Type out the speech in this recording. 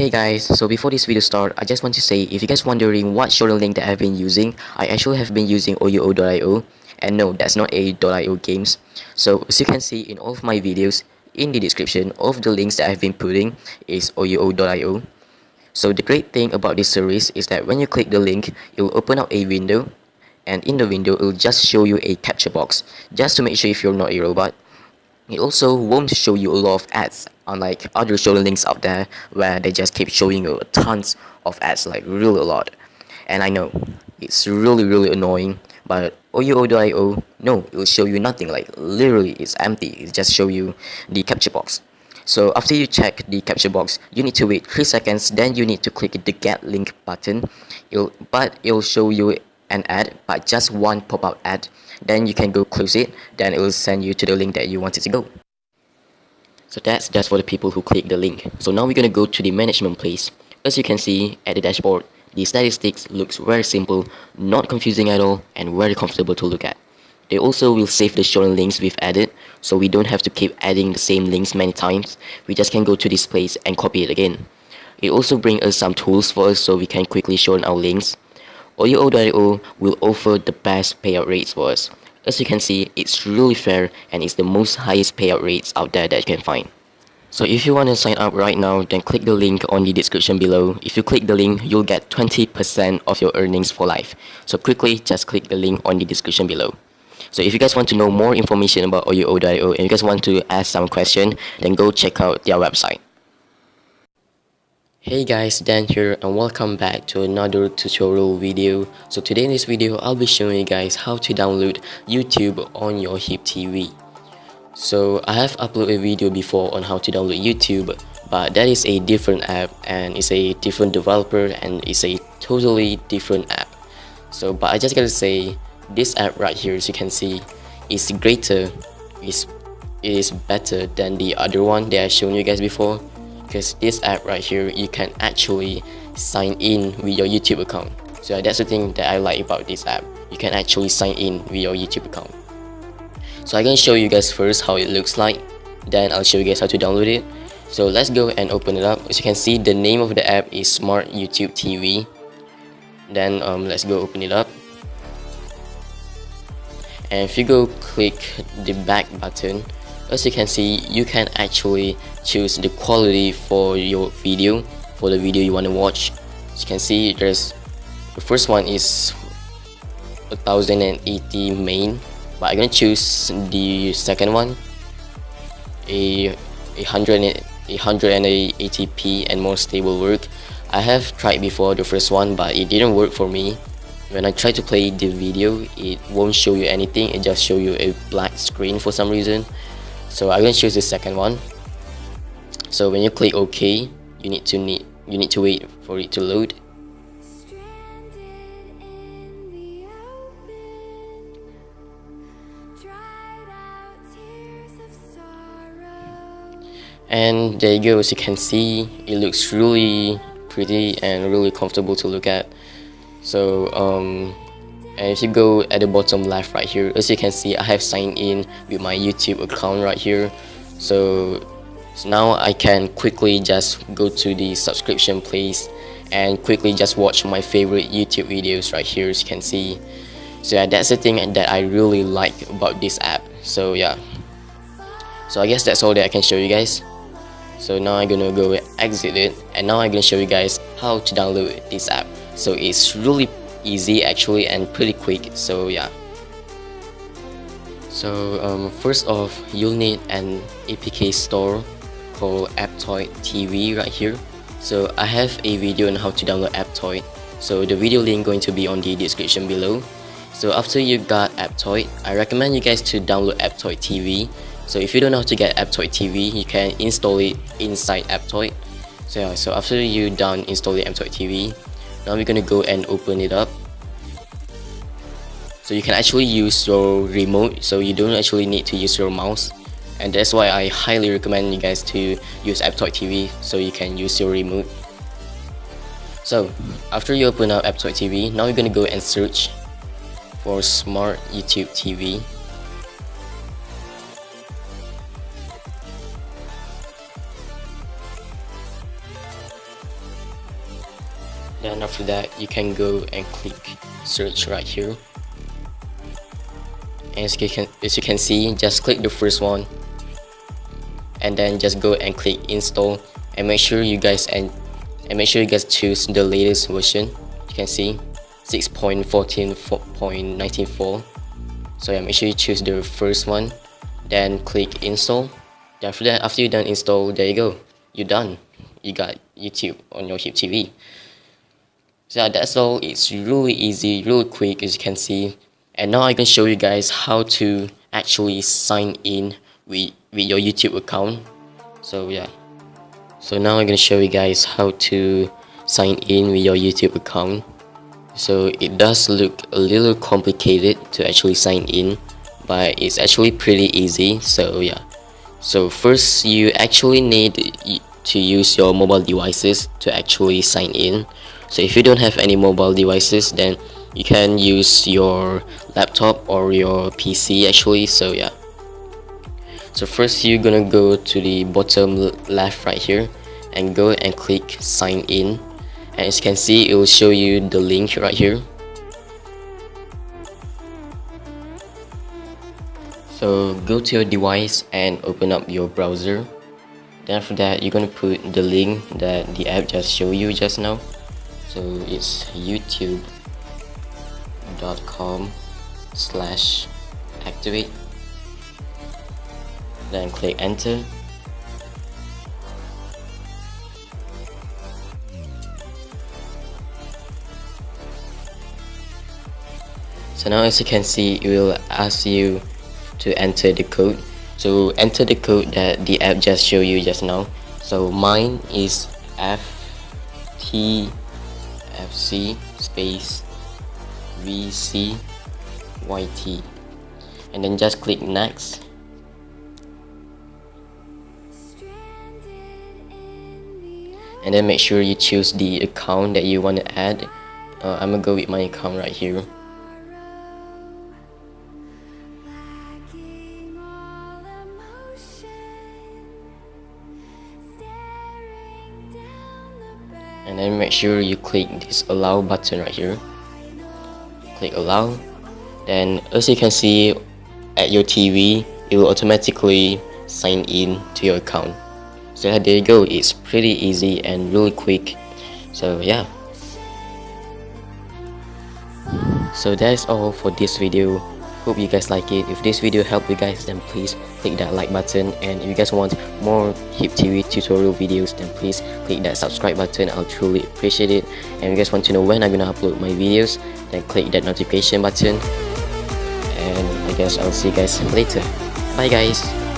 Hey guys, so before this video start, I just want to say if you guys wondering what shorten link that I've been using, I actually have been using OUO.io and no, that's not a.io games. So as you can see in all of my videos, in the description, all of the links that I've been putting is OUO.io. So the great thing about this service is that when you click the link, it will open up a window and in the window it will just show you a captcha box just to make sure if you're not a robot it also won't show you a lot of ads unlike other shorten links out there where they just keep showing you tons of ads like really a lot. And I know it's really really annoying but OUO.io no it will show you nothing like literally it's empty. It just show you the captcha box. So after you check the captcha box you need to wait 3 seconds then you need to click the get link button. It'll, but it'll show you an ad but just one pop-up ad then you can go close it then it will send you to the link that you wanted to go. So that's just for the people who click the link. So now we're gonna go to the management place. As you can see at the dashboard the statistics looks very simple not confusing at all and very comfortable to look at. They also will save the shorten links we've added so we don't have to keep adding the same links many times. We just can go to this place and copy it again. It also brings us some tools for us so we can quickly shorten our links OUO.io will offer the best payout rates for us. As you can see, it's really fair and it's the most highest payout rates out there that you can find. So if you want to sign up right now, then click the link on the description below. If you click the link, you'll get 20% of your earnings for life. So quickly, just click the link on the description below. So if you guys want to know more information about OUO.io and you guys want to ask some question, then go check out their website. Hey guys, Dan here and welcome back to another tutorial video. So today in this video, I'll be showing you guys how to download YouTube on your HIP TV. So I have uploaded a video before on how to download YouTube, but that is a different app and it's a different developer and it's a totally different app. So but I just gotta say, this app right here as you can see is greater, is is better than the other one that I shown you guys before because this app right here you can actually sign in with your YouTube account. So that's the thing that I like about this app. You can actually sign in with your YouTube account. So I can show you guys first how it looks like. Then I'll show you guys how to download it. So let's go and open it up. As you can see the name of the app is Smart YouTube TV then um, let's go open it up. And if you go click the back button as you can see you can actually choose the quality for your video for the video you want to watch. As you can see there's the first one is 1080 main but I'm gonna choose the second one. A 100 180p and more stable work. I have tried before the first one but it didn't work for me. When I try to play the video it won't show you anything. It just show you a black screen for some reason so I'm going to choose the second one. So when you click OK you need to need you need to wait for it to load. And there you go as you can see it looks really pretty and really comfortable to look at. So um, and if you go at the bottom left right here as you can see I have signed in with my YouTube account right here. So, so now I can quickly just go to the subscription place and quickly just watch my favorite YouTube videos right here as you can see. So yeah that's the thing that I really like about this app. So yeah. So I guess that's all that I can show you guys. So now I'm gonna go exit it and now I'm gonna show you guys how to download this app. So it's really easy actually and pretty quick. So yeah. So um, first off you'll need an APK store called Aptoide TV right here. So I have a video on how to download Aptoide so the video link going to be on the description below. So after you got Aptoide I recommend you guys to download Aptoide TV so if you don't know how to get Aptoide TV you can install it inside Aptoide so yeah so after you done installing Aptoide TV now we're gonna go and open it up so you can actually use your remote so you don't actually need to use your mouse. And that's why I highly recommend you guys to use Aptoide TV so you can use your remote. So after you open up Aptoide TV now you're gonna go and search for smart YouTube TV then after that you can go and click search right here as you can as you can see just click the first one. And then just go and click install. And make sure you guys and and make sure you guys choose the latest version. You can see 6.14.94 so yeah make sure you choose the first one. Then click install. After that after you done install there you go. You're done. You got youtube on your hip tv so that's all. It's really easy really quick as you can see and now i can show you guys how to actually sign in with with your youtube account. So yeah. So now i'm gonna show you guys how to sign in with your youtube account. So it does look a little complicated to actually sign in but it's actually pretty easy. So yeah. So first you actually need to use your mobile devices to actually sign in. So if you don't have any mobile devices then you can use your laptop or your PC actually so yeah. So first you're gonna go to the bottom left right here and go and click sign in. And as you can see it will show you the link right here. So go to your device and open up your browser. Then after that you're gonna put the link that the app just showed you just now. So it's youtube.com slash activate then click enter. So now as you can see it will ask you to enter the code. So enter the code that the app just showed you just now. So mine is ftfc space vcyt and then just click next. And then make sure you choose the account that you want to add. Uh, I'm gonna go with my account right here. And then make sure you click this allow button right here click allow then as you can see at your TV it will automatically sign in to your account. So there you go. It's pretty easy and really quick. So yeah. So that's all for this video hope you guys like it. If this video helped you guys then please click that like button. And if you guys want more hip tv tutorial videos then please click that subscribe button. I'll truly appreciate it. And if you guys want to know when i'm gonna upload my videos then click that notification button. And i guess i'll see you guys later. Bye guys